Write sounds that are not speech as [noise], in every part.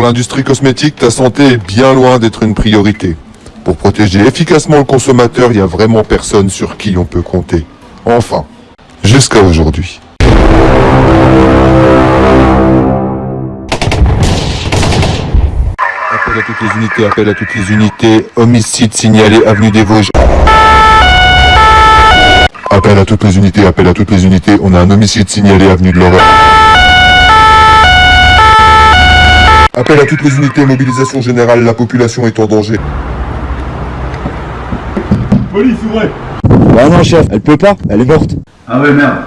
Pour l'industrie cosmétique, ta santé est bien loin d'être une priorité. Pour protéger efficacement le consommateur, il n'y a vraiment personne sur qui on peut compter. Enfin, jusqu'à aujourd'hui. Appel à toutes les unités, appel à toutes les unités. Homicide signalé, avenue des Vosges. Appel à toutes les unités, appel à toutes les unités. On a un homicide signalé, avenue de l'Horreur. Appel à toutes les unités, mobilisation générale, la population est en danger. Police, ouvrez Bah non chef, elle peut pas, elle est morte. Ah ouais, merde.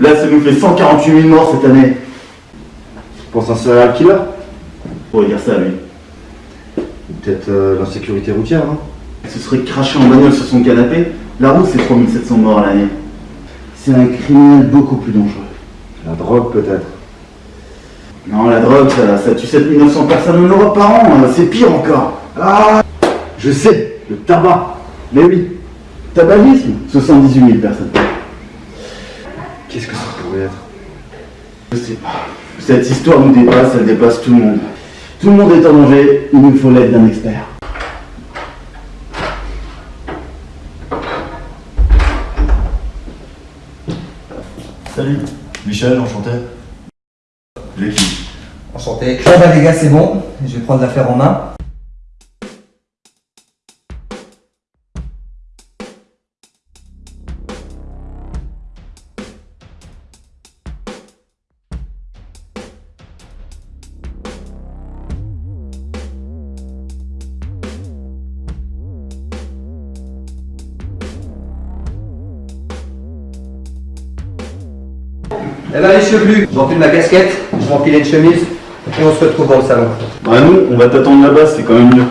Là, ça nous fait 148 000 morts cette année. Pour un serial killer? On va dire ça, lui. Peut-être euh, l'insécurité routière, hein Ce serait craché en bagnole sur son canapé. La route, c'est 3700 morts à l'année. C'est un criminel beaucoup plus dangereux. La drogue peut-être. Non, la drogue, ça, ça tue 7900 personnes en Europe par an. euh, C'est pire encore. Ah Je sais, le tabac. Mais oui, Tabagisme, 78 000 personnes. Qu'est-ce que ça pourrait être Je sais pas. Cette histoire nous dépasse, elle dépasse tout le monde. Tout le monde est en danger, il nous faut l'aide d'un expert. Salut, Michel, enchanté. L'équipe. Enchanté. Ah bah les gars, c'est bon, je vais prendre l'affaire en main. Eh ben les chevelus, j'enfile ma casquette, je vais enfiler une chemise, et on se retrouve dans le salon. Bah nous, on va t'attendre là-bas, c'est quand même mieux.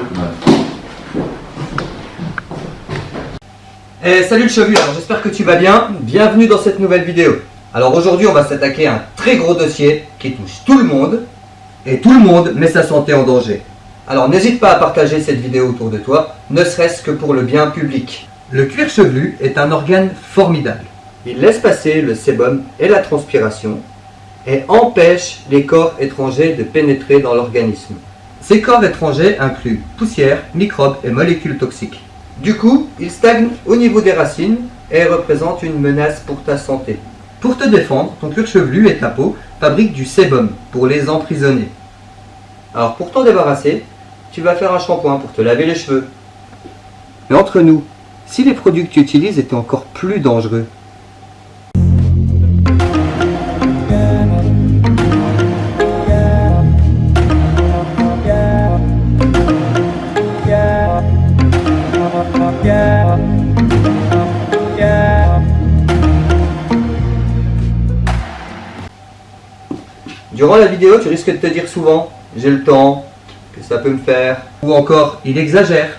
Eh salut le chevelu, alors j'espère que tu vas bien, bienvenue dans cette nouvelle vidéo. Alors aujourd'hui on va s'attaquer à un très gros dossier qui touche tout le monde, et tout le monde met sa santé en danger. Alors n'hésite pas à partager cette vidéo autour de toi, ne serait-ce que pour le bien public. Le cuir chevelu est un organe formidable. Il laisse passer le sébum et la transpiration et empêche les corps étrangers de pénétrer dans l'organisme. Ces corps étrangers incluent poussière, microbes et molécules toxiques. Du coup, ils stagnent au niveau des racines et représentent une menace pour ta santé. Pour te défendre, ton cuir chevelu et ta peau fabriquent du sébum pour les emprisonner. Alors pour t'en débarrasser, tu vas faire un shampoing pour te laver les cheveux. Mais entre nous, si les produits que tu utilises étaient encore plus dangereux, Durant la vidéo, tu risques de te dire souvent j'ai le temps, que ça peut me faire, ou encore il exagère.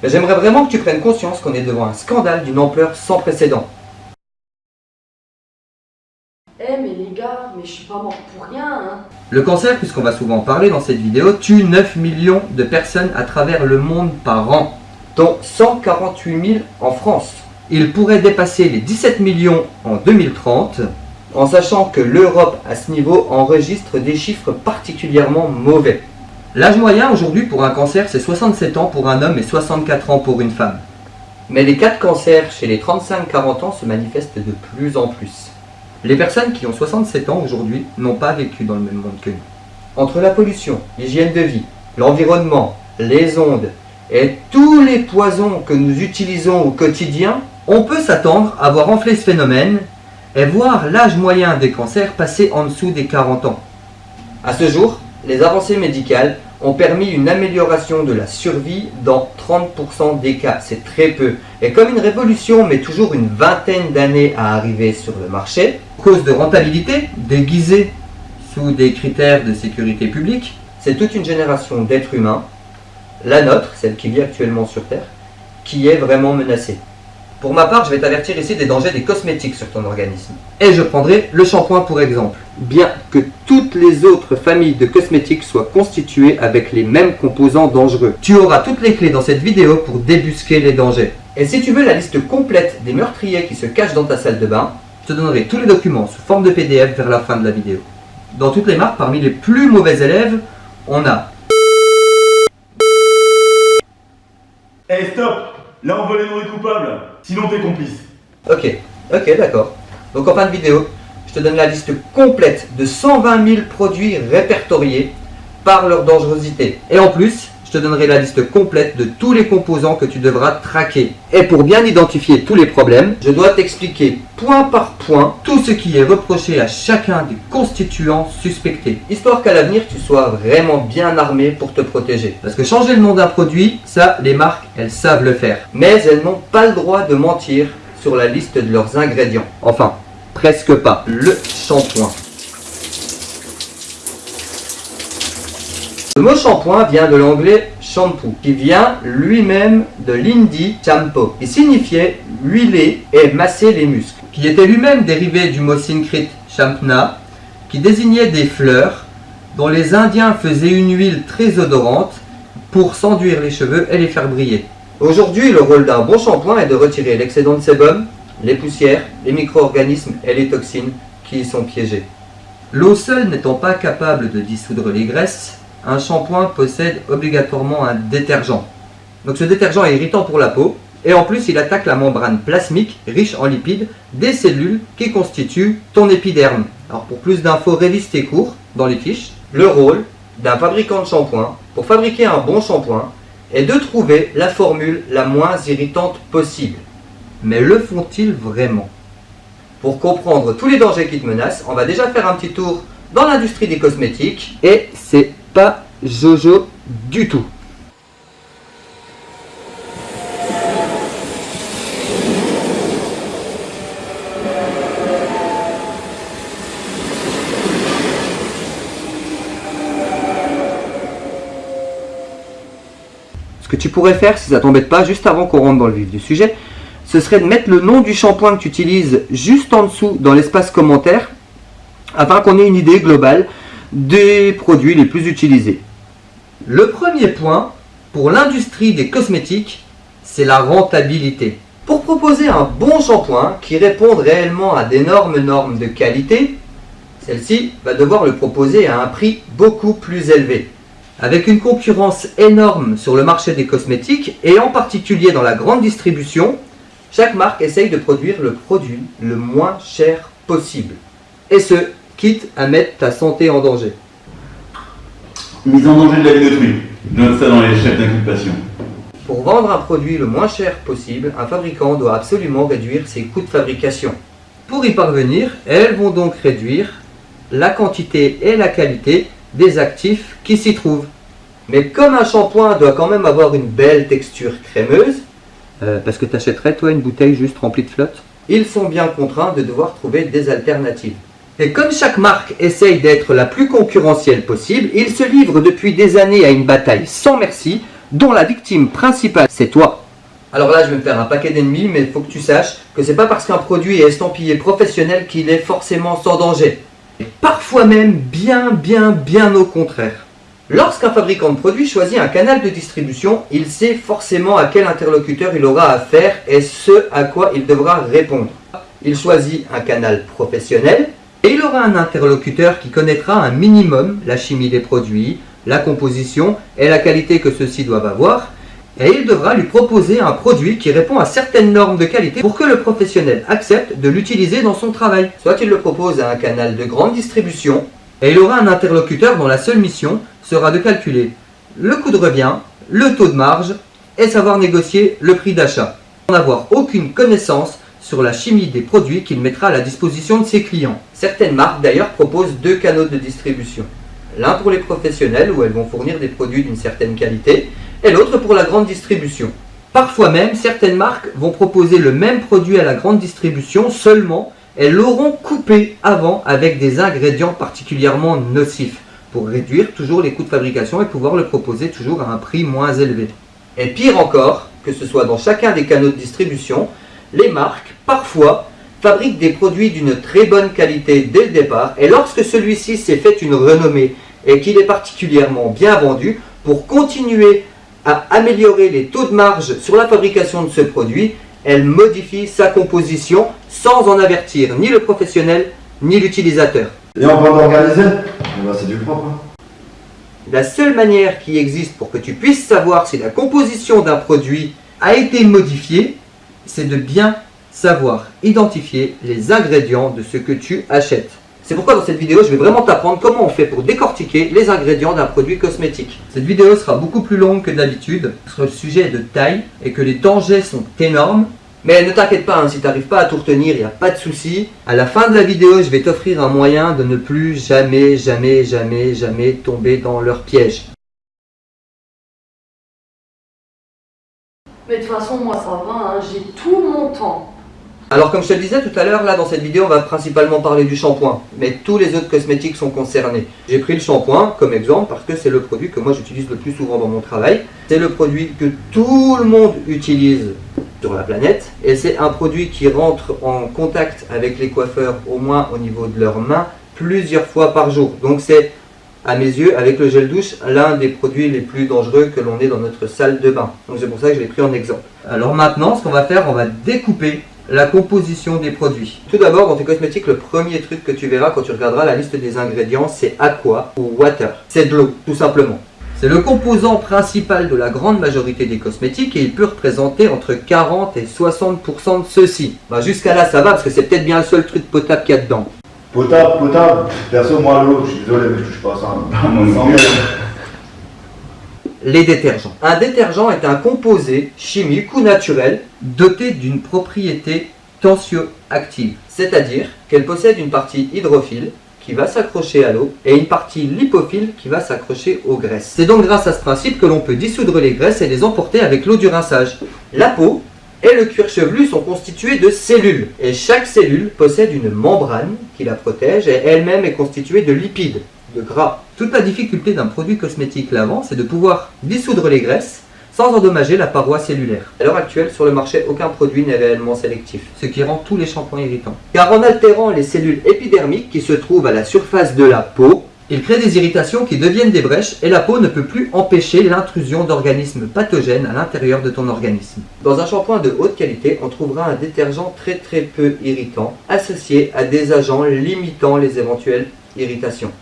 Mais j'aimerais vraiment que tu prennes conscience qu'on est devant un scandale d'une ampleur sans précédent. Eh mais les gars, mais je suis pas mort pour rien hein Le cancer, puisqu'on va souvent en parler dans cette vidéo, tue 9 millions de personnes à travers le monde par an, dont 148 000 en France. Il pourrait dépasser les 17 millions en 2030, en sachant que l'Europe à ce niveau enregistre des chiffres particulièrement mauvais. L'âge moyen aujourd'hui pour un cancer c'est 67 ans pour un homme et 64 ans pour une femme. Mais les cas de cancer chez les 35-40 ans se manifestent de plus en plus. Les personnes qui ont 67 ans aujourd'hui n'ont pas vécu dans le même monde que nous. Entre la pollution, l'hygiène de vie, l'environnement, les ondes et tous les poisons que nous utilisons au quotidien, on peut s'attendre à voir enfler ce phénomène et voir l'âge moyen des cancers passer en dessous des 40 ans. À ce jour, les avancées médicales ont permis une amélioration de la survie dans 30% des cas. C'est très peu. Et comme une révolution met toujours une vingtaine d'années à arriver sur le marché, cause de rentabilité déguisée sous des critères de sécurité publique, c'est toute une génération d'êtres humains, la nôtre, celle qui vit actuellement sur Terre, qui est vraiment menacée. Pour ma part, je vais t'avertir ici des dangers des cosmétiques sur ton organisme. Et je prendrai le shampoing pour exemple. Bien que toutes les autres familles de cosmétiques soient constituées avec les mêmes composants dangereux. Tu auras toutes les clés dans cette vidéo pour débusquer les dangers. Et si tu veux la liste complète des meurtriers qui se cachent dans ta salle de bain, je te donnerai tous les documents sous forme de PDF vers la fin de la vidéo. Dans toutes les marques, parmi les plus mauvais élèves, on a Eh stop Là on veut les nourrir coupables, sinon t'es complice. Ok, ok, d'accord. Donc en fin de vidéo, je te donne la liste complète de 120 000 produits répertoriés par leur dangerosité. Et en plus, je te donnerai la liste complète de tous les composants que tu devras traquer. Et pour bien identifier tous les problèmes, je dois t'expliquer point par point tout ce qui est reproché à chacun des constituants suspectés. Histoire qu'à l'avenir, tu sois vraiment bien armé pour te protéger. Parce que changer le nom d'un produit, ça, les marques, elles savent le faire. Mais elles n'ont pas le droit de mentir sur la liste de leurs ingrédients. Enfin, presque pas. Le shampoing. Le mot shampoing vient de l'anglais shampoo, qui vient lui-même de l'hindi shampoo, qui signifiait huiler et masser les muscles, qui était lui-même dérivé du mot sanskrit shampna, qui désignait des fleurs dont les Indiens faisaient une huile très odorante pour s'enduire les cheveux et les faire briller. Aujourd'hui, le rôle d'un bon shampoing est de retirer l'excédent de sébum, les poussières, les micro-organismes et les toxines qui y sont piégés. L'eau seule n'étant pas capable de dissoudre les graisses, un shampoing possède obligatoirement un détergent. Donc ce détergent est irritant pour la peau et en plus il attaque la membrane plasmique riche en lipides des cellules qui constituent ton épiderme. Alors pour plus d'infos, révise tes cours dans les fiches. Le rôle d'un fabricant de shampoing pour fabriquer un bon shampoing est de trouver la formule la moins irritante possible. Mais le font-ils vraiment? Pour comprendre tous les dangers qui te menacent, on va déjà faire un petit tour dans l'industrie des cosmétiques et c'est pas Jojo du tout. Ce que tu pourrais faire, si ça t'embête pas, juste avant qu'on rentre dans le vif du sujet, ce serait de mettre le nom du shampoing que tu utilises juste en dessous dans l'espace commentaire, afin qu'on ait une idée globale des produits les plus utilisés. Le premier point pour l'industrie des cosmétiques, c'est la rentabilité. Pour proposer un bon shampoing qui réponde réellement à d'énormes normes de qualité, celle-ci va devoir le proposer à un prix beaucoup plus élevé. Avec une concurrence énorme sur le marché des cosmétiques et en particulier dans la grande distribution, chaque marque essaye de produire le produit le moins cher possible. Et ce, quitte à mettre ta santé en danger. Mise en danger de la vie d'autrui. Note ça dans les chefs d'inculpation. Pour vendre un produit le moins cher possible, un fabricant doit absolument réduire ses coûts de fabrication. Pour y parvenir, elles vont donc réduire la quantité et la qualité des actifs qui s'y trouvent. Mais comme un shampoing doit quand même avoir une belle texture crémeuse, euh, parce que tu achèterais toi une bouteille juste remplie de flotte, ils sont bien contraints de devoir trouver des alternatives. Et comme chaque marque essaye d'être la plus concurrentielle possible, ils se livrent depuis des années à une bataille sans merci, dont la victime principale c'est toi. Alors là, je vais me faire un paquet d'ennemis, mais il faut que tu saches que c'est pas parce qu'un produit est estampillé professionnel qu'il est forcément sans danger. Et parfois même bien, bien, bien au contraire. Lorsqu'un fabricant de produits choisit un canal de distribution, il sait forcément à quel interlocuteur il aura affaire et ce à quoi il devra répondre. Il choisit un canal professionnel, et il aura un interlocuteur qui connaîtra un minimum la chimie des produits, la composition et la qualité que ceux-ci doivent avoir, et il devra lui proposer un produit qui répond à certaines normes de qualité pour que le professionnel accepte de l'utiliser dans son travail. Soit il le propose à un canal de grande distribution, et il aura un interlocuteur dont la seule mission sera de calculer le coût de revient, le taux de marge et savoir négocier le prix d'achat, sans avoir aucune connaissance sur la chimie des produits qu'il mettra à la disposition de ses clients. Certaines marques d'ailleurs proposent deux canaux de distribution. L'un pour les professionnels où elles vont fournir des produits d'une certaine qualité et l'autre pour la grande distribution. Parfois même, certaines marques vont proposer le même produit à la grande distribution, seulement elles l'auront coupé avant avec des ingrédients particulièrement nocifs pour réduire toujours les coûts de fabrication et pouvoir le proposer toujours à un prix moins élevé. Et pire encore, que ce soit dans chacun des canaux de distribution, les marques, parfois, fabriquent des produits d'une très bonne qualité dès le départ, et lorsque celui-ci s'est fait une renommée et qu'il est particulièrement bien vendu, pour continuer à améliorer les taux de marge sur la fabrication de ce produit, elle modifie sa composition sans en avertir ni le professionnel ni l'utilisateur. Et en bande organisée Eh ben, c'est du propre. hein. La seule manière qui existe pour que tu puisses savoir si la composition d'un produit a été modifiée, c'est de bien savoir identifier les ingrédients de ce que tu achètes. C'est pourquoi dans cette vidéo, je vais vraiment t'apprendre comment on fait pour décortiquer les ingrédients d'un produit cosmétique. Cette vidéo sera beaucoup plus longue que d'habitude, parce que le sujet est de taille et que les dangers sont énormes. Mais ne t'inquiète pas, hein, si tu n'arrives pas à tout retenir, il n'y a pas de souci. À la fin de la vidéo, je vais t'offrir un moyen de ne plus jamais, jamais, jamais, jamais tomber dans leur piège. Mais de toute façon, moi ça va, hein, j'ai tout mon temps. Alors comme je te le disais tout à l'heure, là dans cette vidéo on va principalement parler du shampoing, mais tous les autres cosmétiques sont concernés. J'ai pris le shampoing comme exemple parce que c'est le produit que moi j'utilise le plus souvent dans mon travail. C'est le produit que tout le monde utilise sur la planète et c'est un produit qui rentre en contact avec les coiffeurs au moins au niveau de leurs mains plusieurs fois par jour. Donc c'est à mes yeux, avec le gel douche, l'un des produits les plus dangereux que l'on ait dans notre salle de bain. Donc c'est pour ça que je l'ai pris en exemple. Alors maintenant, ce qu'on va faire, on va découper la composition des produits. Tout d'abord, dans tes cosmétiques, le premier truc que tu verras quand tu regarderas la liste des ingrédients, c'est aqua ou water. C'est de l'eau, tout simplement. C'est le composant principal de la grande majorité des cosmétiques et il peut représenter entre 40 et 60% de ceux-ci. Bah, Jusqu'à là, ça va parce que c'est peut-être bien le seul truc potable qu'il y a dedans. Potable, potable, perso, moi, l'eau, je suis désolé, mais je touche pas à ça. [laughs] Les détergents. Un détergent est un composé chimique ou naturel doté d'une propriété tensioactive, c'est-à-dire qu'elle possède une partie hydrophile qui va s'accrocher à l'eau et une partie lipophile qui va s'accrocher aux graisses. C'est donc grâce à ce principe que l'on peut dissoudre les graisses et les emporter avec l'eau du rinçage. La peau et le cuir chevelu sont constitués de cellules et chaque cellule possède une membrane qui la protège et elle-même est constituée de lipides, de gras. Toute la difficulté d'un produit cosmétique lavant, c'est de pouvoir dissoudre les graisses sans endommager la paroi cellulaire. À l'heure actuelle, sur le marché, aucun produit n'est réellement sélectif, ce qui rend tous les shampoings irritants. Car en altérant les cellules épidermiques qui se trouvent à la surface de la peau, il crée des irritations qui deviennent des brèches et la peau ne peut plus empêcher l'intrusion d'organismes pathogènes à l'intérieur de ton organisme. Dans un shampoing de haute qualité, on trouvera un détergent très très peu irritant, associé à des agents limitant les éventuelles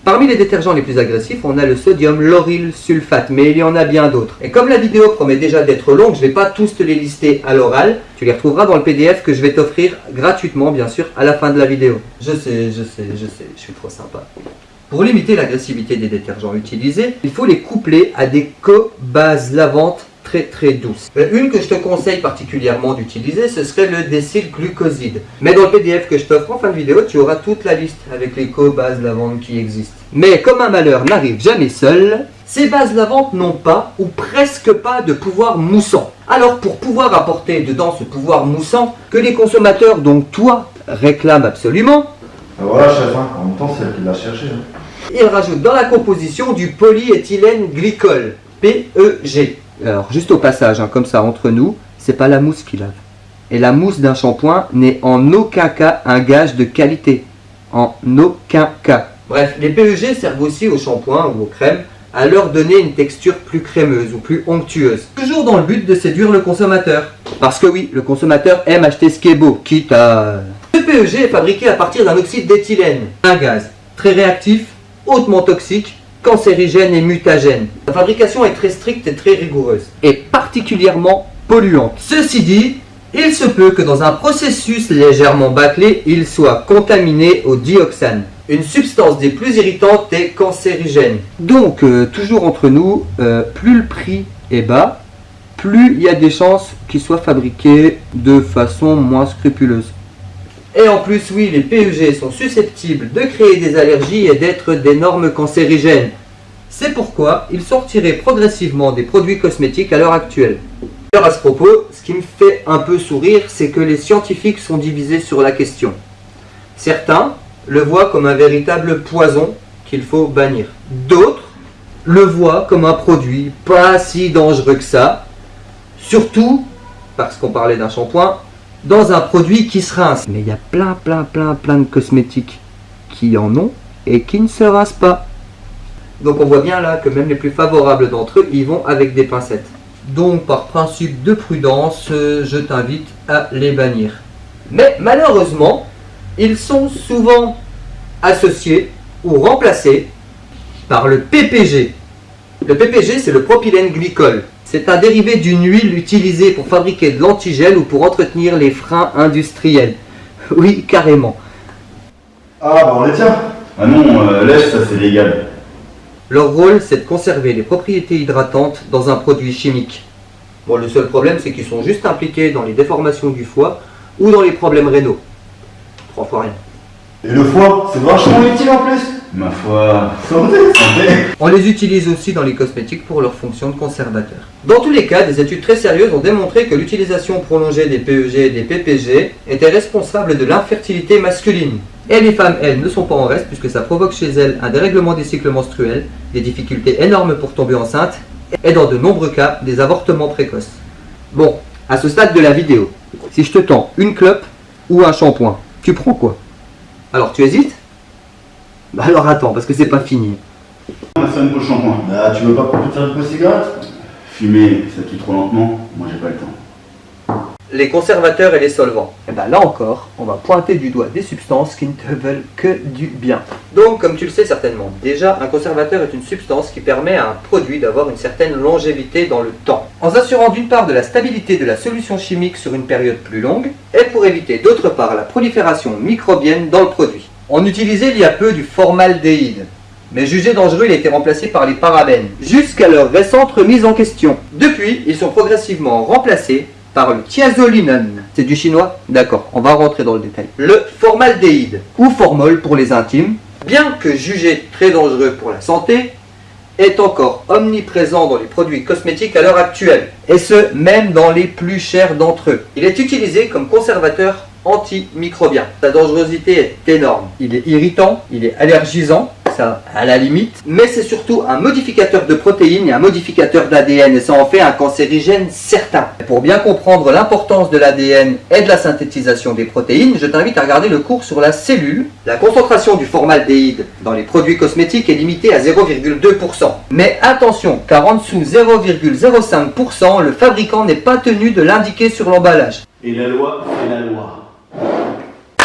Parmi les détergents les plus agressifs, on a le sodium lauryl sulfate, mais il y en a bien d'autres. Et comme la vidéo promet déjà d'être longue, je ne vais pas tous te les lister à l'oral. Tu les retrouveras dans le PDF que je vais t'offrir gratuitement, bien sûr, à la fin de la vidéo. Je sais, je sais, je sais, je suis trop sympa. Pour limiter l'agressivité des détergents utilisés, il faut les coupler à des co-bases lavantes très très douces. Euh, Une que je te conseille particulièrement d'utiliser, ce serait le décylglucoside. Mais dans le PDF que je t'offre en fin de vidéo, tu auras toute la liste avec les co-bases lavantes qui existent. Mais comme un malheur n'arrive jamais seul, ces bases lavantes n'ont pas ou presque pas de pouvoir moussant. Alors pour pouvoir apporter dedans ce pouvoir moussant que les consommateurs, donc toi, réclament absolument, Ah, voilà, chef, hein. en même temps, c'est elle qui l'a cherché. hein. il rajoute dans la composition du polyéthylène glycol, PEG. Alors, juste au passage, hein, comme ça, entre nous, c'est pas la mousse qui lave. Et la mousse d'un shampoing n'est en aucun cas un gage de qualité. En aucun cas. Bref, les PEG servent aussi aux shampoings ou aux crèmes à leur donner une texture plus crémeuse ou plus onctueuse. Toujours dans le but de séduire le consommateur. Parce que oui, le consommateur aime acheter ce qui est beau, quitte à... Le PEG est fabriqué à partir d'un oxyde d'éthylène, un gaz très réactif, hautement toxique, cancérigène et mutagène. La fabrication est très stricte et très rigoureuse, et particulièrement polluante. Ceci dit, il se peut que dans un processus légèrement bâclé, il soit contaminé au dioxane, une substance des plus irritantes et cancérigènes. Donc, euh, toujours entre nous, euh, plus le prix est bas, plus il y a des chances qu'il soit fabriqué de façon moins scrupuleuse. Et en plus, oui, les PEG sont susceptibles de créer des allergies et d'être d'énormes cancérigènes. C'est pourquoi ils retirés progressivement des produits cosmétiques à l'heure actuelle. D'ailleurs, à ce propos, ce qui me fait un peu sourire, c'est que les scientifiques sont divisés sur la question. Certains le voient comme un véritable poison qu'il faut bannir. D'autres le voient comme un produit pas si dangereux que ça, surtout, parce qu'on parlait d'un shampoing, dans un produit qui se rince. Mais il y a plein, plein, plein, plein de cosmétiques qui en ont et qui ne se rincent pas. Donc on voit bien là que même les plus favorables d'entre eux, ils vont avec des pincettes. Donc par principe de prudence, euh, je t'invite à les bannir. Mais malheureusement, ils sont souvent associés ou remplacés par le PPG. Le PPG, c'est le propylène glycol. C'est un dérivé d'une huile utilisée pour fabriquer de l'antigel ou pour entretenir les freins industriels. [laughs] Oui, carrément. Ah bah on les tient. Ah non, euh, laisse, ça c'est légal. Leur rôle, c'est de conserver les propriétés hydratantes dans un produit chimique. Bon, le seul problème, c'est qu'ils sont juste impliqués dans les déformations du foie ou dans les problèmes rénaux. Trois fois rien. Et le foie, c'est vachement utile en plus. Ma foi. [laughs] On les utilise aussi dans les cosmétiques pour leur fonction de conservateur. Dans tous les cas, des études très sérieuses ont démontré que l'utilisation prolongée des PEG et des PPG était responsable de l'infertilité masculine. Et les femmes, elles, ne sont pas en reste puisque ça provoque chez elles un dérèglement des cycles menstruels, des difficultés énormes pour tomber enceinte et dans de nombreux cas, des avortements précoces. Bon, à ce stade de la vidéo, si je te tends une clope ou un shampoing, tu prends quoi? Alors tu hésites? Bah alors attends, parce que c'est pas fini. On va faire une pause shampoing. Ah, tu veux pas qu'on te faire une cigarette Fumer, ça tue trop lentement. Moi j'ai pas le temps. Les conservateurs et les solvants. Et ben là encore, on va pointer du doigt des substances qui ne te veulent que du bien. Donc, comme tu le sais certainement, déjà, un conservateur est une substance qui permet à un produit d'avoir une certaine longévité dans le temps, en s'assurant d'une part de la stabilité de la solution chimique sur une période plus longue, et pour éviter d'autre part la prolifération microbienne dans le produit. On utilisait il y a peu du formaldéhyde, mais jugé dangereux, il a été remplacé par les parabènes, jusqu'à leur récente remise en question. Depuis, ils sont progressivement remplacés par le thiazolinone. C'est du chinois? D'accord, on va rentrer dans le détail. Le formaldéhyde, ou formol pour les intimes, bien que jugé très dangereux pour la santé, est encore omniprésent dans les produits cosmétiques à l'heure actuelle, et ce, même dans les plus chers d'entre eux. Il est utilisé comme conservateur antimicrobien. Sa dangerosité est énorme. Il est irritant, il est allergisant, ça à la limite, mais c'est surtout un modificateur de protéines et un modificateur d'ADN, et ça en fait un cancérigène certain. Pour bien comprendre l'importance de l'ADN et de la synthétisation des protéines, je t'invite à regarder le cours sur la cellule. La concentration du formaldéhyde dans les produits cosmétiques est limitée à 0,2%. Mais attention, car en dessous 0,05%, le fabricant n'est pas tenu de l'indiquer sur l'emballage. Et la loi, c'est la loi.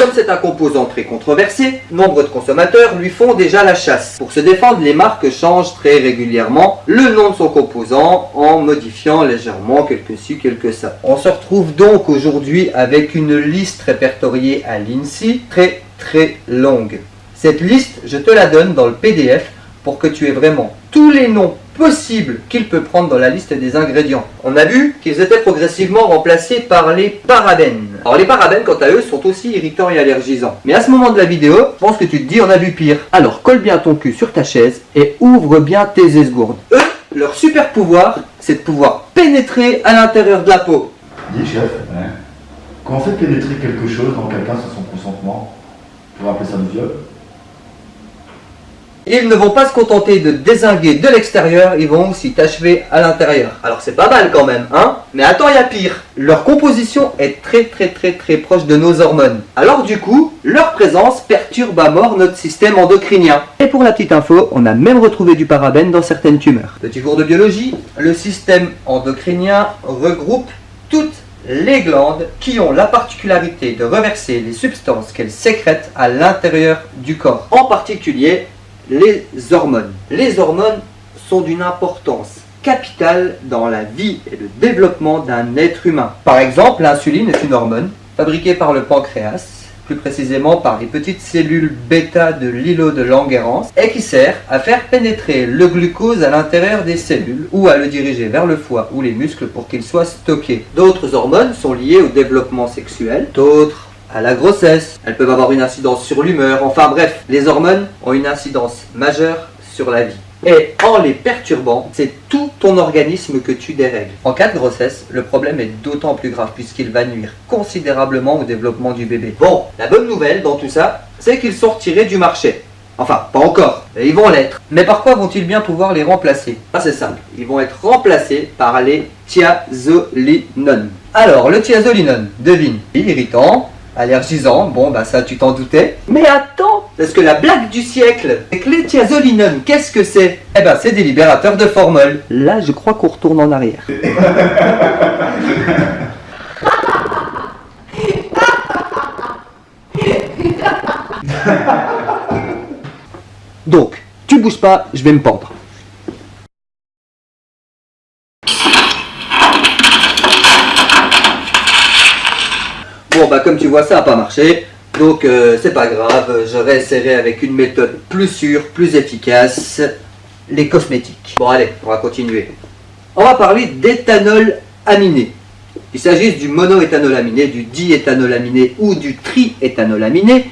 Comme c'est un composant très controversé, nombre de consommateurs lui font déjà la chasse. Pour se défendre, les marques changent très régulièrement le nom de son composant en modifiant légèrement quelques ci, quelques ça. On se retrouve donc aujourd'hui avec une liste répertoriée à l'INSEE très très longue. Cette liste, je te la donne dans le PDF pour que tu aies vraiment tous les noms possibles qu'il peut prendre dans la liste des ingrédients. On a vu qu'ils étaient progressivement remplacés par les parabènes. Alors les parabènes, quant à eux, sont aussi irritants et allergisants. Mais à ce moment de la vidéo, je pense que tu te dis on a vu pire. Alors colle bien ton cul sur ta chaise et ouvre bien tes esgourdes. Eux, leur super pouvoir, c'est de pouvoir pénétrer à l'intérieur de la peau. Dis chef, Ouais. quand on fait pénétrer quelque chose dans quelqu'un sans son consentement, on va appeler ça du viol Ils ne vont pas se contenter de désinguer de l'extérieur, ils vont aussi t'achever à l'intérieur. Alors c'est pas mal quand même, hein Mais attends, il y a pire. Leur composition est très très très très proche de nos hormones. Alors du coup, leur présence perturbe à mort notre système endocrinien. Et pour la petite info, on a même retrouvé du parabène dans certaines tumeurs. Petit cours de biologie, le système endocrinien regroupe toutes les glandes qui ont la particularité de reverser les substances qu'elles sécrètent à l'intérieur du corps. En particulier, les hormones. Les hormones sont d'une importance capitale dans la vie et le développement d'un être humain. Par exemple, l'insuline est une hormone fabriquée par le pancréas, plus précisément par les petites cellules bêta de l'îlot de Langerhans, et qui sert à faire pénétrer le glucose à l'intérieur des cellules ou à le diriger vers le foie ou les muscles pour qu'il soit stocké. D'autres hormones sont liées au développement sexuel, d'autres à la grossesse. Elles peuvent avoir une incidence sur l'humeur. Enfin bref, les hormones ont une incidence majeure sur la vie. Et en les perturbant, c'est tout ton organisme que tu dérègles. En cas de grossesse, le problème est d'autant plus grave puisqu'il va nuire considérablement au développement du bébé. Bon, la bonne nouvelle dans tout ça, c'est qu'ils sont du marché. Enfin, pas encore. Ils vont l'être. Mais par quoi vont-ils bien pouvoir les remplacer? Ah c'est simple, ils vont être remplacés par les thiazolinones. Alors, le thiazolinone, devine, irritant, allergisant, bon bah ça tu t'en doutais. Mais attends, parce que la blague du siècle, c'est que les thiazolinones, qu'est-ce que c'est? Eh ben c'est des libérateurs de formol. Là je crois qu'on retourne en arrière. [laughs] Donc, tu bouges pas, je vais me pendre. Bon bah comme tu vois ça n'a pas marché, donc euh, c'est pas grave, je réessayerai avec une méthode plus sûre, plus efficace, les cosmétiques. Bon allez, on va continuer. On va parler d'éthanol aminé. Il s'agisse du monoéthanol aminé, du diéthanol aminé ou du triéthanol aminé.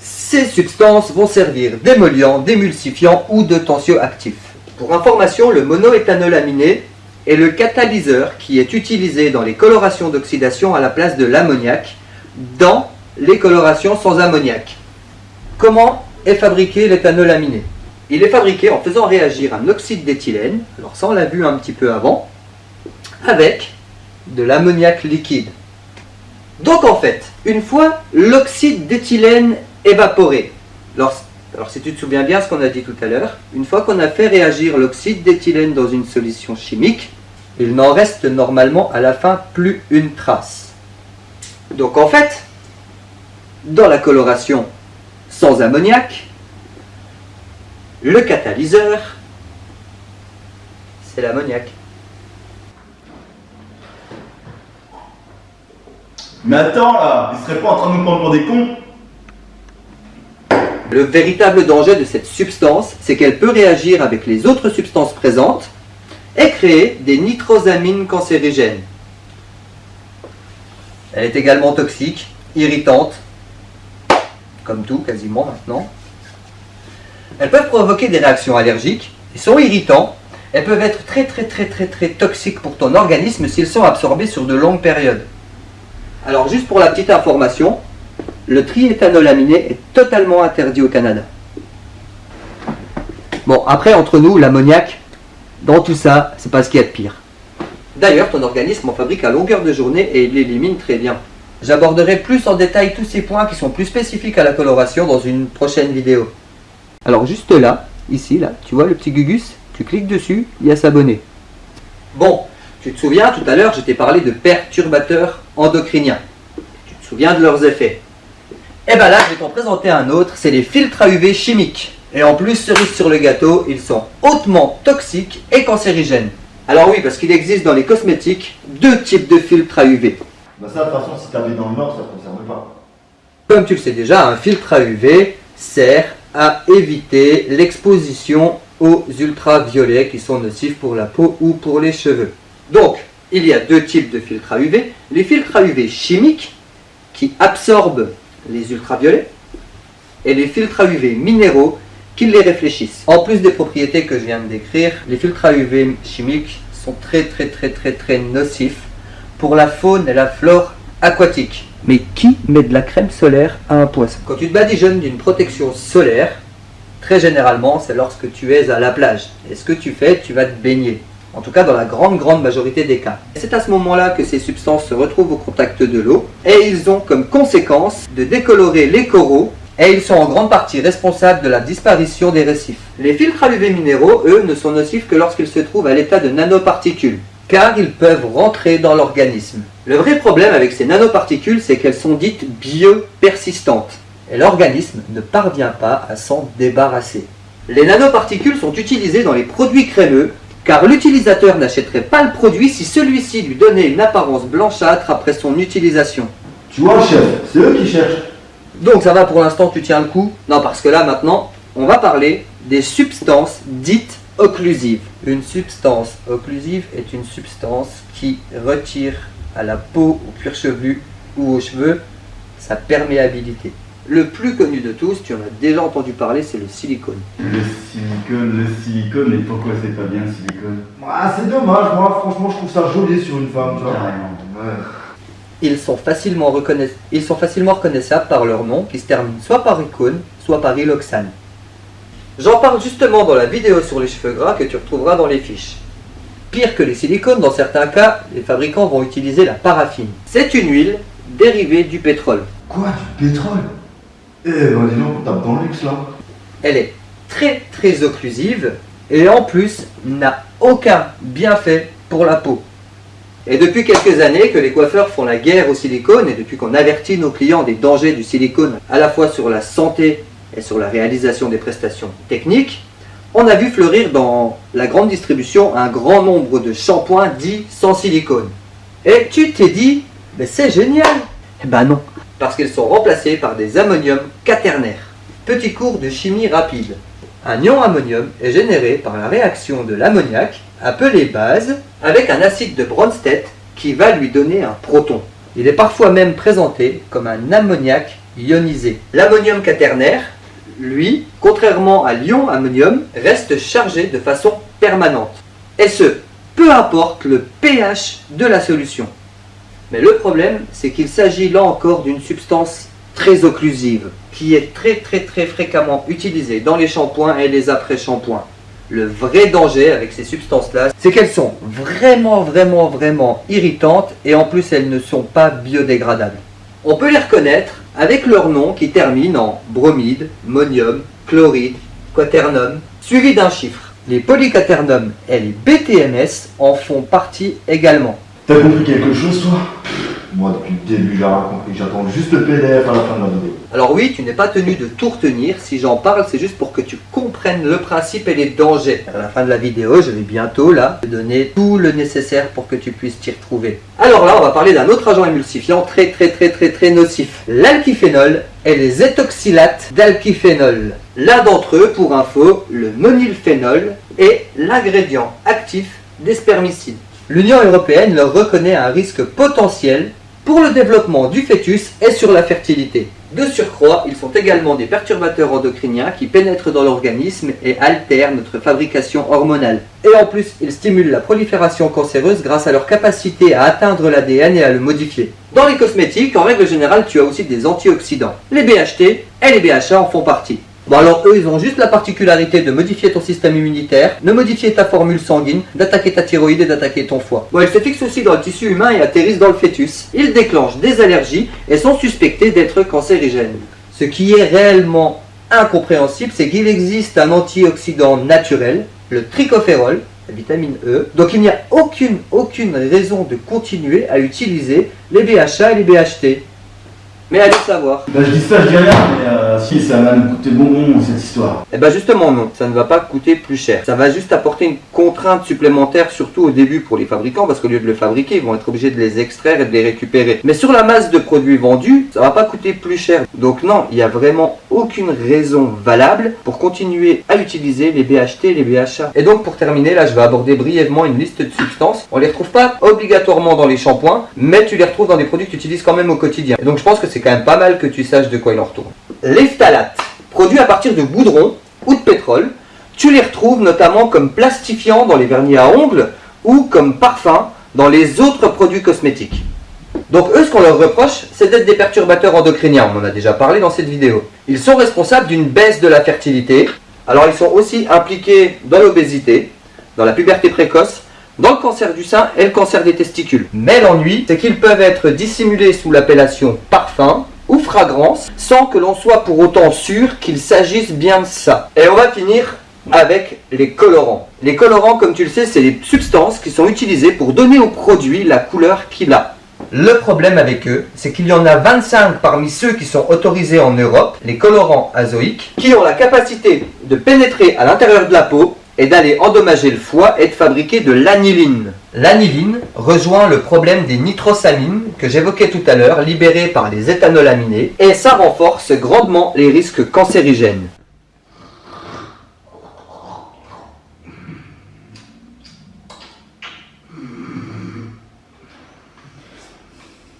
Ces substances vont servir d'émollient, d'émulsifiant ou de tensioactif. Pour information, le monoéthanol aminé est le catalyseur qui est utilisé dans les colorations d'oxydation à la place de l'ammoniac dans les colorations sans ammoniac. Comment est fabriqué l'éthanol aminé? Il est fabriqué en faisant réagir un oxyde d'éthylène, alors ça on l'a vu un petit peu avant, avec de l'ammoniac liquide. Donc en fait, une fois l'oxyde d'éthylène évaporé, alors, alors si tu te souviens bien ce qu'on a dit tout à l'heure, une fois qu'on a fait réagir l'oxyde d'éthylène dans une solution chimique, il n'en reste normalement à la fin plus une trace. Donc en fait, dans la coloration sans ammoniac, le catalyseur, c'est l'ammoniac. Mais attends là, il serait pas en train de nous prendre pour des cons? Le véritable danger de cette substance, c'est qu'elle peut réagir avec les autres substances présentes et créer des nitrosamines cancérigènes. Elle est également toxique, irritante, comme tout quasiment maintenant. Elles peuvent provoquer des réactions allergiques, ils sont irritants, elles peuvent être très très très très très toxiques pour ton organisme s'ils sont absorbés sur de longues périodes. Alors juste pour la petite information, le triéthanolaminé est totalement interdit au Canada. Bon, après entre nous, l'ammoniac, dans tout ça, c'est pas ce qu'il y a de pire. D'ailleurs, ton organisme en fabrique à longueur de journée et il l'élimine très bien. J'aborderai plus en détail tous ces points qui sont plus spécifiques à la coloration dans une prochaine vidéo. Alors juste là, ici, là, tu vois le petit gugus? Tu cliques dessus, il y a s'abonner. Bon, tu te souviens, tout à l'heure, je t'ai parlé de perturbateurs endocriniens. Tu te souviens de leurs effets? Et bien là, je vais t'en présenter un autre, c'est les filtres à UV chimiques. Et en plus, cerise sur le gâteau, ils sont hautement toxiques et cancérigènes. Alors oui, parce qu'il existe dans les cosmétiques deux types de filtres à UV. Bah ça, de toute façon, si t'habites dans le Nord, ça te concerne pas. Comme tu le sais déjà, un filtre à UV sert à éviter l'exposition aux ultraviolets qui sont nocifs pour la peau ou pour les cheveux. Donc, il y a deux types de filtres à UV. Les filtres à UV chimiques qui absorbent les ultraviolets et les filtres à UV minéraux qui les réfléchissent. En plus des propriétés que je viens de décrire, les filtres à UV chimiques sont très très très très très nocifs pour la faune et la flore aquatique. Mais qui met de la crème solaire à un poisson? Quand tu te badigeonnes d'une protection solaire, très généralement c'est lorsque tu es à la plage. Et ce que tu fais, tu vas te baigner. En tout cas dans la grande grande majorité des cas. C'est à ce moment-là que ces substances se retrouvent au contact de l'eau et ils ont comme conséquence de décolorer les coraux et ils sont en grande partie responsables de la disparition des récifs. Les filtres à UV minéraux, eux, ne sont nocifs que lorsqu'ils se trouvent à l'état de nanoparticules, car ils peuvent rentrer dans l'organisme. Le vrai problème avec ces nanoparticules, c'est qu'elles sont dites biopersistantes, et l'organisme ne parvient pas à s'en débarrasser. Les nanoparticules sont utilisées dans les produits crémeux, car l'utilisateur n'achèterait pas le produit si celui-ci lui donnait une apparence blanchâtre après son utilisation. Tu vois, chef, c'est eux qui cherchent. Donc ça va pour l'instant, tu tiens le coup Non, parce que là maintenant, on va parler des substances dites occlusives. Une substance occlusive est une substance qui retire à la peau, au cuir chevelu ou aux cheveux sa perméabilité. Le plus connu de tous, tu en as déjà entendu parler, c'est le silicone. Le silicone, le silicone, et pourquoi c'est pas bien le silicone? Ah, c'est dommage, moi, franchement, je trouve ça joli sur une femme, tu vois. Carrément. Ouais. Ils sont, facilement reconnais- Ils sont facilement reconnaissables par leur nom qui se termine soit par icône, soit par iloxane. J'en parle justement dans la vidéo sur les cheveux gras que tu retrouveras dans les fiches. Pire que les silicones, dans certains cas, les fabricants vont utiliser la paraffine. C'est une huile dérivée du pétrole. Quoi Du pétrole? Eh ben dis donc, on tape dans le luxe là. Elle est très très occlusive et en plus n'a aucun bienfait pour la peau. Et depuis quelques années que les coiffeurs font la guerre au silicone et depuis qu'on avertit nos clients des dangers du silicone à la fois sur la santé et sur la réalisation des prestations techniques, on a vu fleurir dans la grande distribution un grand nombre de shampoings dits sans silicone. Et tu t'es dit, mais c'est génial Eh ben non, parce qu'ils sont remplacés par des ammoniums quaternaires. Petit cours de chimie rapide. Un ion ammonium est généré par la réaction de l'ammoniac, appelé base, avec un acide de Bronsted qui va lui donner un proton. Il est parfois même présenté comme un ammoniac ionisé. L'ammonium quaternaire, lui, contrairement à l'ion ammonium, reste chargé de façon permanente. Et ce, peu importe le pH de la solution. Mais le problème, c'est qu'il s'agit là encore d'une substance très occlusive, qui est très très très fréquemment utilisée dans les shampoings et les après-shampoings. Le vrai danger avec ces substances-là, c'est qu'elles sont vraiment vraiment vraiment irritantes et en plus elles ne sont pas biodégradables. On peut les reconnaître avec leur nom qui termine en bromide, monium, chloride, quaternum, suivi d'un chiffre. Les polyquaternum et les BTMS en font partie également. T'as compris quelque chose toi? Moi depuis le début j'ai rien compris, j'attends juste le PDF à la fin de la vidéo. Alors oui, tu n'es pas tenu de tout retenir, si j'en parle c'est juste pour que tu comprennes le principe et les dangers. À la fin de la vidéo, je vais bientôt là te donner tout le nécessaire pour que tu puisses t'y retrouver. Alors là, on va parler d'un autre agent émulsifiant très très très très très nocif. L'alkyphénol et les étoxylates d'alkyphénol. L'un d'entre eux, pour info, le monylphénol, est l'ingrédient actif des spermicides. L'Union européenne leur reconnaît un risque potentiel pour le développement du fœtus et sur la fertilité. De surcroît, ils sont également des perturbateurs endocriniens qui pénètrent dans l'organisme et altèrent notre fabrication hormonale. Et en plus, ils stimulent la prolifération cancéreuse grâce à leur capacité à atteindre l'ADN et à le modifier. Dans les cosmétiques, en règle générale, tu as aussi des antioxydants. Les BHT et les BHA en font partie. Bon alors eux, ils ont juste la particularité de modifier ton système immunitaire, de modifier ta formule sanguine, d'attaquer ta thyroïde et d'attaquer ton foie. Bon, ils se fixent aussi dans le tissu humain et atterrissent dans le fœtus. Ils déclenchent des allergies et sont suspectés d'être cancérigènes. Ce qui est réellement incompréhensible, c'est qu'il existe un antioxydant naturel, le trichophérol, la vitamine E. Donc il n'y a aucune, aucune raison de continuer à utiliser les BHA et les BHT. Mais allez savoir. Bah je dis ça, je dis rien, mais euh, si ça va nous coûter bonbon cette histoire. Eh ben justement non, ça ne va pas coûter plus cher. Ça va juste apporter une contrainte supplémentaire, surtout au début pour les fabricants, parce qu'au lieu de le fabriquer, ils vont être obligés de les extraire et de les récupérer. Mais sur la masse de produits vendus, ça va pas coûter plus cher. Donc non, il n'y a vraiment aucune raison valable pour continuer à utiliser les BHT et les BHA. Et donc pour terminer, là je vais aborder brièvement une liste de substances. On les retrouve pas obligatoirement dans les shampoings, mais tu les retrouves dans des produits que tu utilises quand même au quotidien. Et donc je pense que c'est quand même pas mal que tu saches de quoi il en retourne. Les phtalates, produits à partir de goudron ou de pétrole, tu les retrouves notamment comme plastifiants dans les vernis à ongles ou comme parfum dans les autres produits cosmétiques. Donc eux, ce qu'on leur reproche, c'est d'être des perturbateurs endocriniens, on en a déjà parlé dans cette vidéo. Ils sont responsables d'une baisse de la fertilité, alors ils sont aussi impliqués dans l'obésité, dans la puberté précoce, dans le cancer du sein et le cancer des testicules. Mais l'ennui, c'est qu'ils peuvent être dissimulés sous l'appellation parfum ou fragrance, sans que l'on soit pour autant sûr qu'il s'agisse bien de ça. Et on va finir avec les colorants. Les colorants, comme tu le sais, c'est les substances qui sont utilisées pour donner au produit la couleur qu'il a. Le problème avec eux, c'est qu'il y en a 25 parmi ceux qui sont autorisés en Europe, les colorants azoïques, qui ont la capacité de pénétrer à l'intérieur de la peau et d'aller endommager le foie et de fabriquer de l'aniline. L'aniline rejoint le problème des nitrosamines que j'évoquais tout à l'heure, libérées par les éthanolaminés, et ça renforce grandement les risques cancérigènes.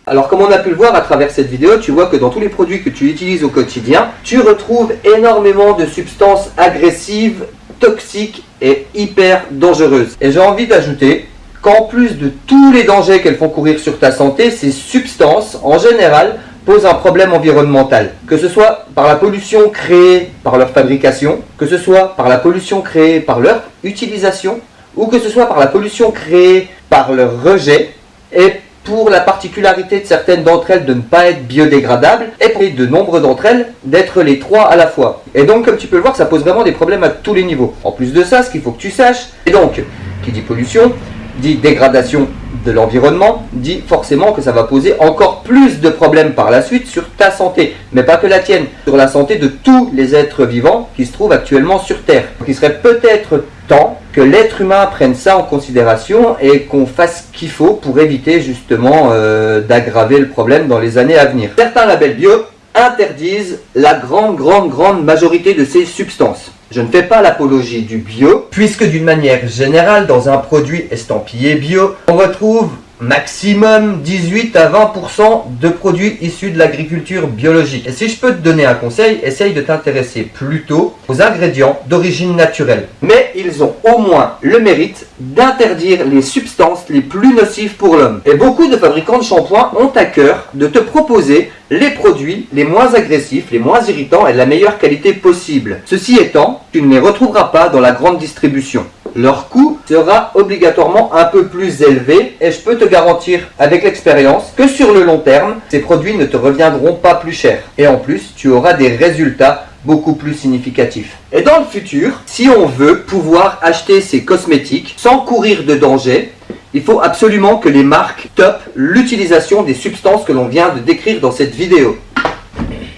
Alors comme on a pu le voir à travers cette vidéo, tu vois que dans tous les produits que tu utilises au quotidien, tu retrouves énormément de substances agressives, toxiques et hyper dangereuses. Et j'ai envie d'ajouter qu'en plus de tous les dangers qu'elles font courir sur ta santé, ces substances, en général, posent un problème environnemental, que ce soit par la pollution créée par leur fabrication, que ce soit par la pollution créée par leur utilisation, ou que ce soit par la pollution créée par leur rejet, et pour la particularité de certaines d'entre elles de ne pas être biodégradables, et pour de nombre d'entre elles d'être les trois à la fois. Et donc, comme tu peux le voir, ça pose vraiment des problèmes à tous les niveaux. En plus de ça, ce qu'il faut que tu saches, et donc, qui dit pollution, dit dégradation de l'environnement, dit forcément que ça va poser encore plus de problèmes par la suite sur ta santé, mais pas que la tienne, sur la santé de tous les êtres vivants qui se trouvent actuellement sur Terre. Il serait peut-être temps que l'être humain prenne ça en considération et qu'on fasse ce qu'il faut pour éviter justement euh, d'aggraver le problème dans les années à venir. Certains labels bio interdisent la grande, grande, grande majorité de ces substances. Je ne fais pas l'apologie du bio, puisque d'une manière générale, dans un produit estampillé bio, on retrouve maximum 18 à 20% de produits issus de l'agriculture biologique. Et si je peux te donner un conseil, essaye de t'intéresser plutôt aux ingrédients d'origine naturelle. Mais ils ont au moins le mérite d'interdire les substances les plus nocives pour l'homme. Et beaucoup de fabricants de shampoings ont à cœur de te proposer les produits les moins agressifs, les moins irritants et de la meilleure qualité possible. Ceci étant, tu ne les retrouveras pas dans la grande distribution leur coût sera obligatoirement un peu plus élevé et je peux te garantir avec l'expérience que sur le long terme, ces produits ne te reviendront pas plus cher. Et en plus, tu auras des résultats beaucoup plus significatifs. Et dans le futur, si on veut pouvoir acheter ces cosmétiques sans courir de danger, il faut absolument que les marques topent l'utilisation des substances que l'on vient de décrire dans cette vidéo.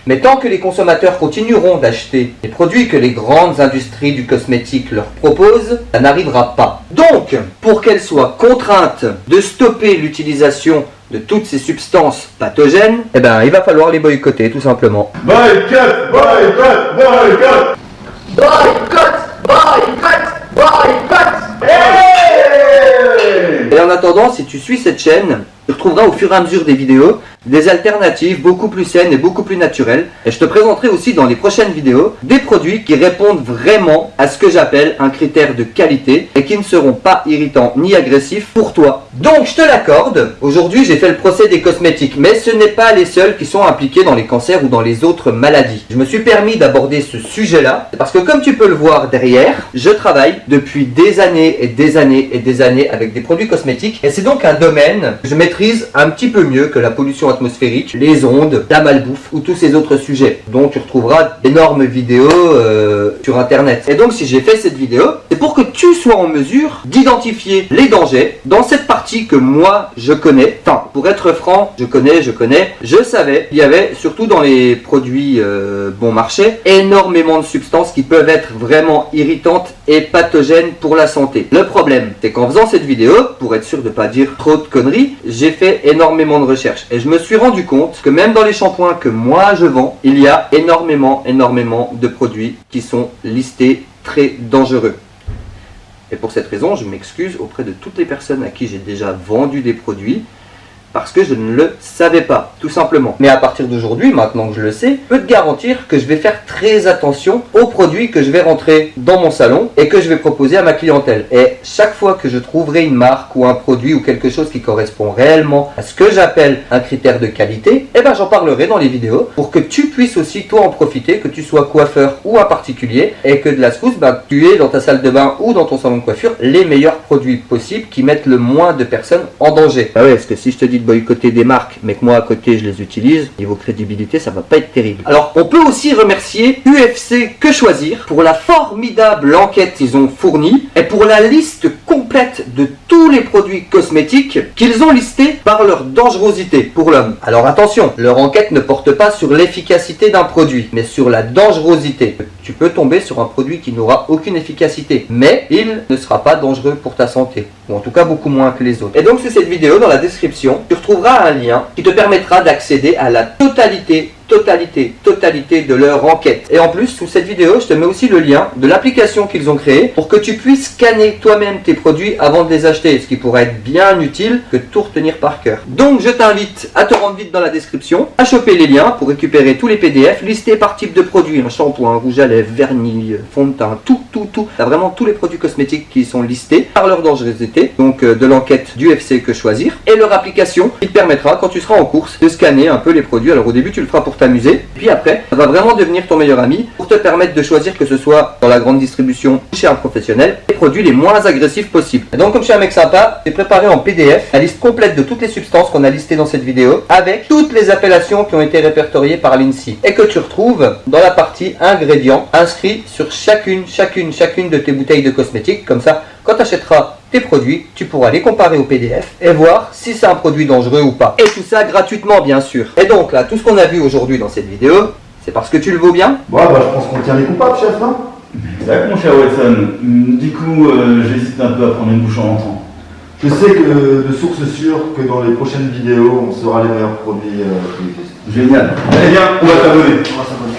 Mais tant que les consommateurs continueront d'acheter les produits que les grandes industries du cosmétique leur proposent, ça n'arrivera pas. Donc, pour qu'elles soient contraintes de stopper l'utilisation de toutes ces substances pathogènes, eh ben, il va falloir les boycotter tout simplement. Boycott, boycott, boycott Boycott Boycott Boycott Et en attendant, si tu suis cette chaîne, tu retrouveras au fur et à mesure des vidéos des alternatives beaucoup plus saines et beaucoup plus naturelles. Et je te présenterai aussi dans les prochaines vidéos des produits qui répondent vraiment à ce que j'appelle un critère de qualité et qui ne seront pas irritants ni agressifs pour toi. Donc je te l'accorde, aujourd'hui j'ai fait le procès des cosmétiques, mais ce n'est pas les seuls qui sont impliqués dans les cancers ou dans les autres maladies. Je me suis permis d'aborder ce sujet-là parce que comme tu peux le voir derrière, je travaille depuis des années et des années et des années avec des produits cosmétiques et c'est donc un domaine que je maîtrise un petit peu mieux que la pollution atmosphérique, les ondes, la malbouffe ou tous ces autres sujets dont tu retrouveras d'énormes vidéos euh, sur internet. Et donc si j'ai fait cette vidéo, c'est pour que tu sois en mesure d'identifier les dangers dans cette partie que moi je connais. Enfin, pour être franc, je connais, je connais, je savais, il y avait surtout dans les produits euh, bon marché, énormément de substances qui peuvent être vraiment irritantes et pathogènes pour la santé. Le problème, c'est qu'en faisant cette vidéo, pour être sûr de pas dire trop de conneries, j'ai fait énormément de recherches et je me suis rendu compte que même dans les shampoings que moi je vends, il y a énormément, énormément de produits qui sont listés très dangereux. Et pour cette raison, je m'excuse auprès de toutes les personnes à qui j'ai déjà vendu des produits parce que je ne le savais pas, tout simplement. Mais à partir d'aujourd'hui, maintenant que je le sais, je peux te garantir que je vais faire très attention aux produits que je vais rentrer dans mon salon et que je vais proposer à ma clientèle. Et chaque fois que je trouverai une marque ou un produit ou quelque chose qui correspond réellement à ce que j'appelle un critère de qualité, eh ben j'en parlerai dans les vidéos pour que tu puisses aussi toi en profiter, que tu sois coiffeur ou un particulier et que de la secousse, ben, tu aies dans ta salle de bain ou dans ton salon de coiffure les meilleurs produits possibles qui mettent le moins de personnes en danger. Ah ouais, parce que si je te dis boycotter des marques, mais que moi à côté je les utilise, niveau crédibilité, ça va pas être terrible. Alors, on peut aussi remercier UFC Que Choisir pour la formidable enquête qu'ils ont fournie et pour la liste complète de tous les produits cosmétiques qu'ils ont listés par leur dangerosité pour l'homme. Alors attention, leur enquête ne porte pas sur l'efficacité d'un produit, mais sur la dangerosité. Tu peux tomber sur un produit qui n'aura aucune efficacité, mais il ne sera pas dangereux pour ta santé, ou en tout cas beaucoup moins que les autres. Et donc sous cette vidéo, dans la description, tu retrouveras un lien qui te permettra d'accéder à la totalité totalité, totalité de leur enquête. Et en plus, sous cette vidéo, je te mets aussi le lien de l'application qu'ils ont créée pour que tu puisses scanner toi-même tes produits avant de les acheter, ce qui pourrait être bien utile que de tout retenir par cœur. Donc je t'invite à te rendre vite dans la description, à choper les liens pour récupérer tous les PDF listés par type de produit, un shampoing, un rouge à lèvres, vernis, fond de teint, tout, tout, tout. T'as vraiment tous les produits cosmétiques qui sont listés par leur dangerosité, donc euh, de l'enquête du FC que choisir, et leur application qui te permettra quand tu seras en course de scanner un peu les produits. Alors au début tu le feras pour t'amuser, puis après ça va vraiment devenir ton meilleur ami pour te permettre de choisir que ce soit dans la grande distribution chez un professionnel, les produits les moins agressifs possibles. Donc comme je suis un mec sympa, j'ai préparé en PDF la liste complète de toutes les substances qu'on a listées dans cette vidéo, avec toutes les appellations qui ont été répertoriées par l'INSEE, et que tu retrouves dans la partie ingrédients, inscrits sur chacune, chacune, chacune de tes bouteilles de cosmétiques, comme ça, quand tu achèteras tes produits, tu pourras les comparer au PDF et voir si c'est un produit dangereux ou pas. Et tout ça gratuitement bien sûr. Et donc là, tout ce qu'on a vu aujourd'hui dans cette vidéo, c'est parce que tu le vaux bien? Bon, bah, je pense qu'on tient les coupables, chef, non? Exact, mon cher Wilson. Hum, Du coup, euh, j'hésite un peu à prendre une bouche en rentrant. Je sais que de source sûre que dans les prochaines vidéos, on saura les meilleurs produits euh. Génial. Eh bien, on va t'abonner. On va s'abonner.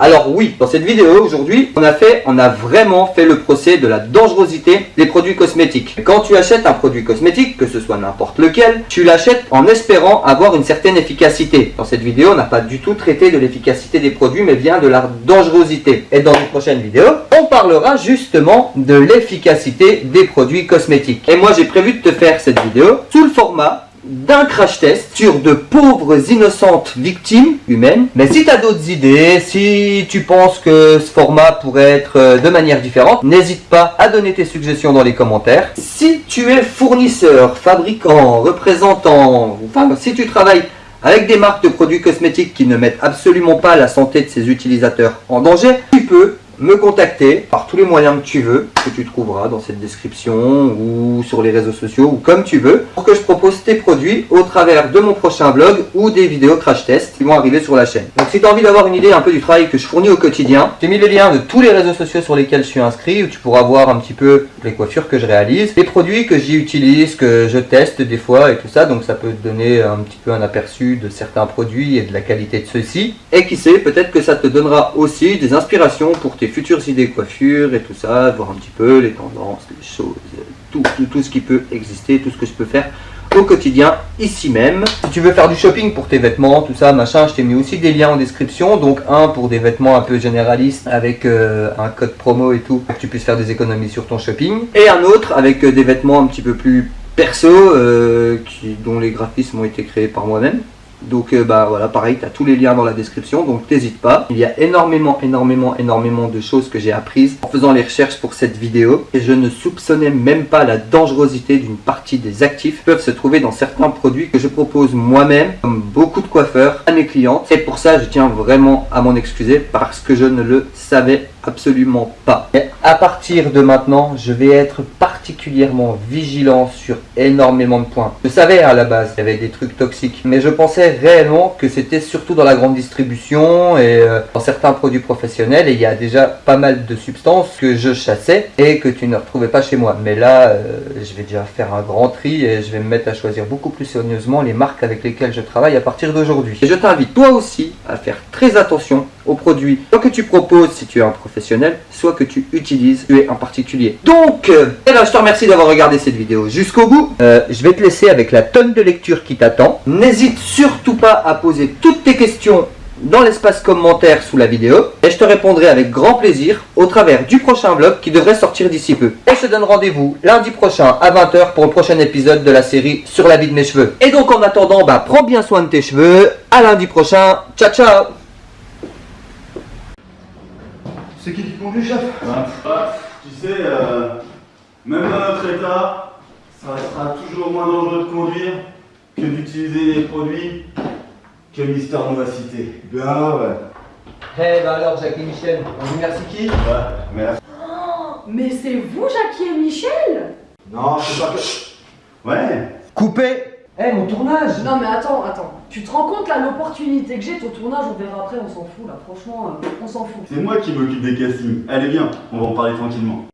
Alors oui, dans cette vidéo aujourd'hui, on a fait, on a vraiment fait le procès de la dangerosité des produits cosmétiques. Quand tu achètes un produit cosmétique, que ce soit n'importe lequel, tu l'achètes en espérant avoir une certaine efficacité. Dans cette vidéo, on n'a pas du tout traité de l'efficacité des produits, mais bien de leur dangerosité. Et dans une prochaine vidéo, on parlera justement de l'efficacité des produits cosmétiques. Et moi, j'ai prévu de te faire cette vidéo sous le format d'un crash test sur de pauvres innocentes victimes humaines. Mais si tu as d'autres idées, si tu penses que ce format pourrait être euh, de manière différente, n'hésite pas à donner tes suggestions dans les commentaires. Si tu es fournisseur, fabricant, représentant, enfin si tu travailles avec des marques de produits cosmétiques qui ne mettent absolument pas la santé de ses utilisateurs en danger, tu peux me contacter par tous les moyens que tu veux, que tu trouveras dans cette description ou sur les réseaux sociaux ou comme tu veux, pour que je propose tes produits au travers de mon prochain blog ou des vidéos crash test qui vont arriver sur la chaîne. Donc si tu as envie d'avoir une idée un peu du travail que je fournis au quotidien, j'ai mis les liens de tous les réseaux sociaux sur lesquels je suis inscrit où tu pourras voir un petit peu les coiffures que je réalise, les produits que j'y utilise, que je teste des fois et tout ça, donc ça peut te donner un petit peu un aperçu de certains produits et de la qualité de ceux-ci. Et qui sait, peut-être que ça te donnera aussi des inspirations pour tes futures idées de coiffure et tout ça, voir un petit peu les tendances, les choses, tout, tout, ce qui peut exister, tout ce que je peux faire au quotidien ici même. Si tu veux faire du shopping pour tes vêtements, tout ça, machin, je t'ai mis aussi des liens en description. Donc un pour des vêtements un peu généralistes avec euh, un code promo et tout, pour que tu puisses faire des économies sur ton shopping. Et un autre avec euh, des vêtements un petit peu plus perso, euh, dont les graphismes ont été créés par moi-même. Donc euh, bah voilà, pareil, tu as tous les liens dans la description, donc t'hésites pas. Il y a énormément, énormément, énormément de choses que j'ai apprises en faisant les recherches pour cette vidéo. Et je ne soupçonnais même pas la dangerosité d'une partie des actifs qui peuvent se trouver dans certains produits que je propose moi-même, comme beaucoup de coiffeurs, à mes clientes. Et pour ça, je tiens vraiment à m'en excuser parce que je ne le savais absolument pas. Et à partir de maintenant, je vais être particulièrement vigilant sur énormément de points. Je savais à la base qu'il y avait des trucs toxiques, mais je pensais réellement que c'était surtout dans la grande distribution et euh, dans certains produits professionnels et il y a déjà pas mal de substances que je chassais et que tu ne retrouvais pas chez moi. Mais là, euh, je vais déjà faire un grand tri et je vais me mettre à choisir beaucoup plus soigneusement les marques avec lesquelles je travaille à partir d'aujourd'hui. Et je t'invite toi aussi à faire très attention aux produits, soit que tu proposes si tu es un professionnel, soit que tu utilises tu es un particulier. Donc, euh, eh ben, je te remercie d'avoir regardé cette vidéo jusqu'au bout. Euh, je vais te laisser avec la tonne de lecture qui t'attend. N'hésite surtout pas à poser toutes tes questions dans l'espace commentaire sous la vidéo et je te répondrai avec grand plaisir au travers du prochain vlog qui devrait sortir d'ici peu. Et je te donne rendez-vous lundi prochain à 20h pour le prochain épisode de la série sur la vie de mes cheveux. Et donc en attendant, bah, prends bien soin de tes cheveux. À lundi prochain. Ciao ciao C'est qui qui conduit, chef Ah, ah, tu sais, euh, même dans notre état, ça restera toujours moins dangereux de conduire que d'utiliser des produits que Mister nous a cités. Ben ouais. Eh bah alors Jacques et Michel, on dit merci qui? Ouais, merci. Oh, mais c'est vous, Jackie et Michel? Non, c'est pas que... Ouais, Coupé Eh mon tournage Non mais attends, attends. Tu te rends compte là l'opportunité que j'ai, ton tournage, on verra après, on s'en fout là. Franchement, euh, on s'en fout. c'est moi qui m'occupe des castings. Allez, viens, on va en parler tranquillement.